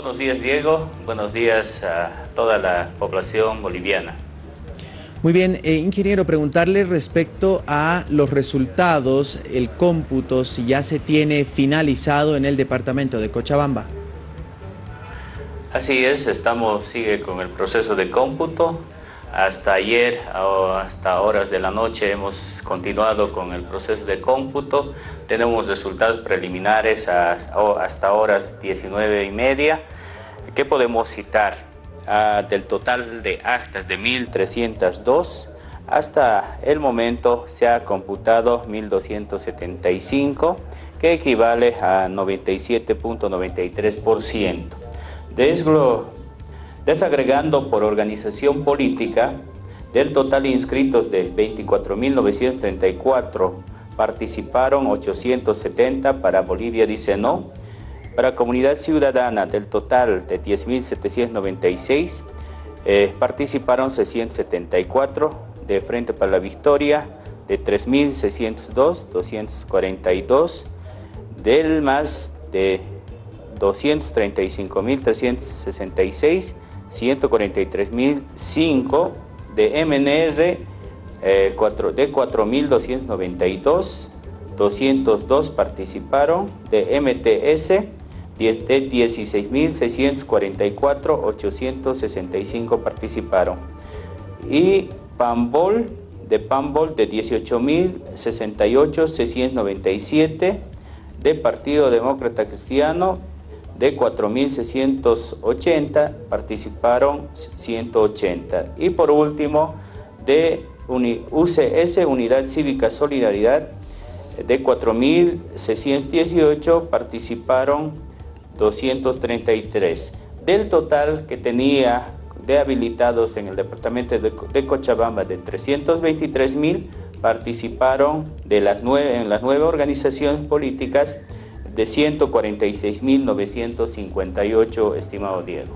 Buenos días Diego, buenos días a toda la población boliviana. Muy bien, eh, ingeniero, preguntarle respecto a los resultados, el cómputo, si ya se tiene finalizado en el departamento de Cochabamba. Así es, estamos, sigue con el proceso de cómputo. Hasta ayer, hasta horas de la noche, hemos continuado con el proceso de cómputo. Tenemos resultados preliminares hasta horas 19 y media. ¿Qué podemos citar? Del total de actas de 1.302, hasta el momento se ha computado 1.275, que equivale a 97.93%. Desagregando por organización política, del total inscritos de 24.934, participaron 870 para Bolivia dice no, para comunidad ciudadana, del total de 10.796, eh, participaron 674 de Frente para la Victoria, de 3.602, 242, del más de 235.366, 143.005, de MNR eh, 4, de 4.292, 202 participaron, de MTS de 16.644, 865 participaron. Y Pambol, de Pambol de 18.068, 697. De Partido Demócrata Cristiano de 4.680, participaron 180. Y por último, de UCS, Unidad Cívica Solidaridad, de 4.618 participaron 233. Del total que tenía de habilitados en el departamento de, Cochabamba de 323 mil, participaron de las nueve, en las nueve organizaciones políticas de 146.958, estimado Diego.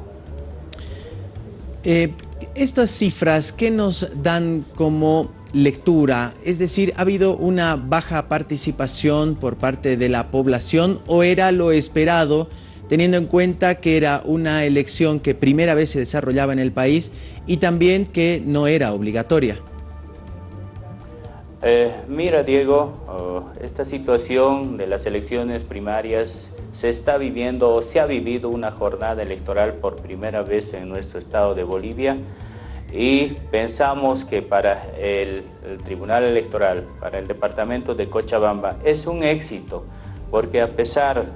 Eh, estas cifras, ¿qué nos dan como lectura? Es decir, ¿ha habido una baja participación por parte de la población o era lo esperado teniendo en cuenta que era una elección que primera vez se desarrollaba en el país y también que no era obligatoria. Eh, mira Diego, oh, esta situación de las elecciones primarias se está viviendo o se ha vivido una jornada electoral por primera vez en nuestro estado de Bolivia y pensamos que para el, el Tribunal Electoral, para el departamento de Cochabamba es un éxito porque a pesar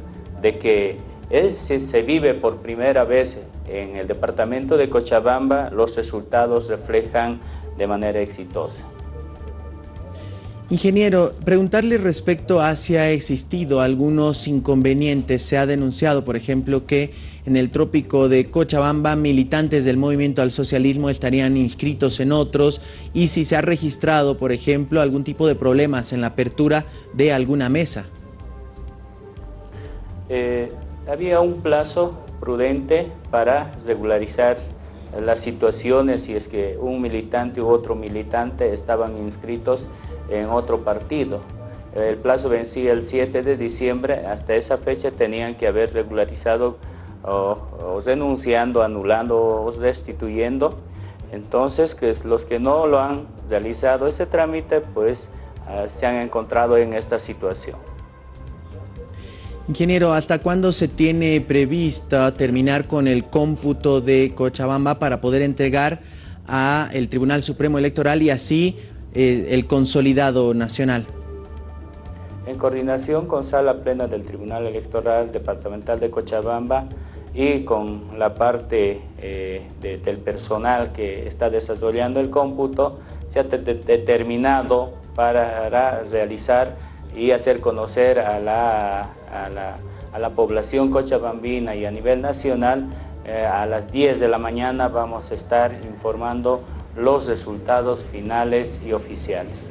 de que es, se vive por primera vez en el departamento de Cochabamba, los resultados reflejan de manera exitosa. Ingeniero, preguntarle respecto a si ha existido algunos inconvenientes. Se ha denunciado, por ejemplo, que en el trópico de Cochabamba militantes del movimiento al socialismo estarían inscritos en otros y si se ha registrado, por ejemplo, algún tipo de problemas en la apertura de alguna mesa. Eh, había un plazo prudente para regularizar las situaciones si es que un militante u otro militante estaban inscritos en otro partido. El plazo vencía el 7 de diciembre, hasta esa fecha tenían que haber regularizado o, renunciando, anulando o restituyendo. Entonces, que los que no lo han realizado ese trámite, pues ah, se han encontrado en esta situación. Ingeniero, ¿hasta cuándo se tiene prevista terminar con el cómputo de Cochabamba para poder entregar a el Tribunal Supremo Electoral y así eh, el consolidado nacional? En coordinación con Sala Plena del Tribunal Electoral Departamental de Cochabamba y con la parte eh, del personal que está desarrollando el cómputo, se ha determinado para realizar y hacer conocer a la, a la, población cochabambina y a nivel nacional, eh, a las 10 de la mañana vamos a estar informando los resultados finales y oficiales.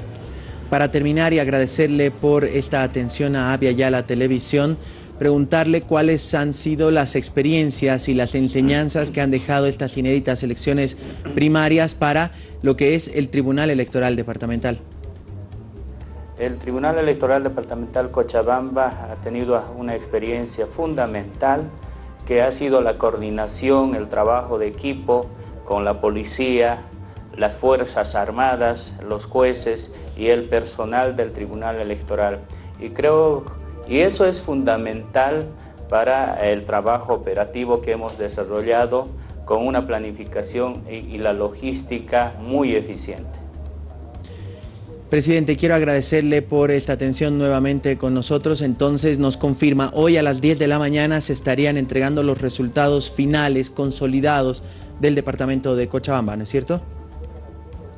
Para terminar y agradecerle por esta atención a Avia Ya la televisión, preguntarle cuáles han sido las experiencias y las enseñanzas que han dejado estas inéditas elecciones primarias para lo que es el Tribunal Electoral Departamental. El Tribunal Electoral Departamental Cochabamba ha tenido una experiencia fundamental que ha sido la coordinación, el trabajo de equipo con la policía, las Fuerzas Armadas, los jueces y el personal del Tribunal Electoral. Y creo, y eso es fundamental para el trabajo operativo que hemos desarrollado con una planificación y la logística muy eficiente. Presidente, quiero agradecerle por esta atención nuevamente con nosotros. Entonces nos confirma, hoy a las 10 de la mañana se estarían entregando los resultados finales, consolidados del departamento de Cochabamba, ¿no es cierto?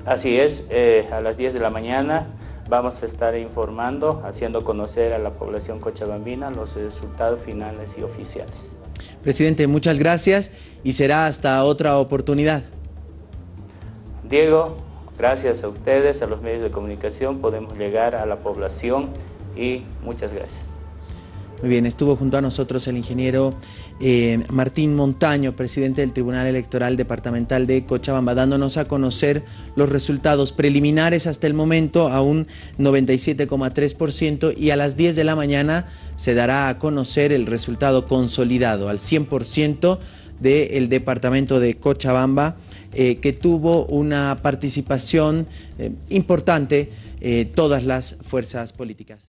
Así es, eh, a las 10 de la mañana vamos a estar informando, haciendo conocer a la población cochabambina los resultados finales y oficiales. Presidente, muchas gracias y será hasta otra oportunidad. Diego, gracias a ustedes, a los medios de comunicación, podemos llegar a la población y muchas gracias. Muy bien, estuvo junto a nosotros el ingeniero eh, Martín Montaño, presidente del Tribunal Electoral Departamental de Cochabamba, dándonos a conocer los resultados preliminares hasta el momento a un 97,3% y a las 10 de la mañana se dará a conocer el resultado consolidado al 100% del Departamento de Cochabamba, eh, que tuvo una participación eh, importante todas las fuerzas políticas.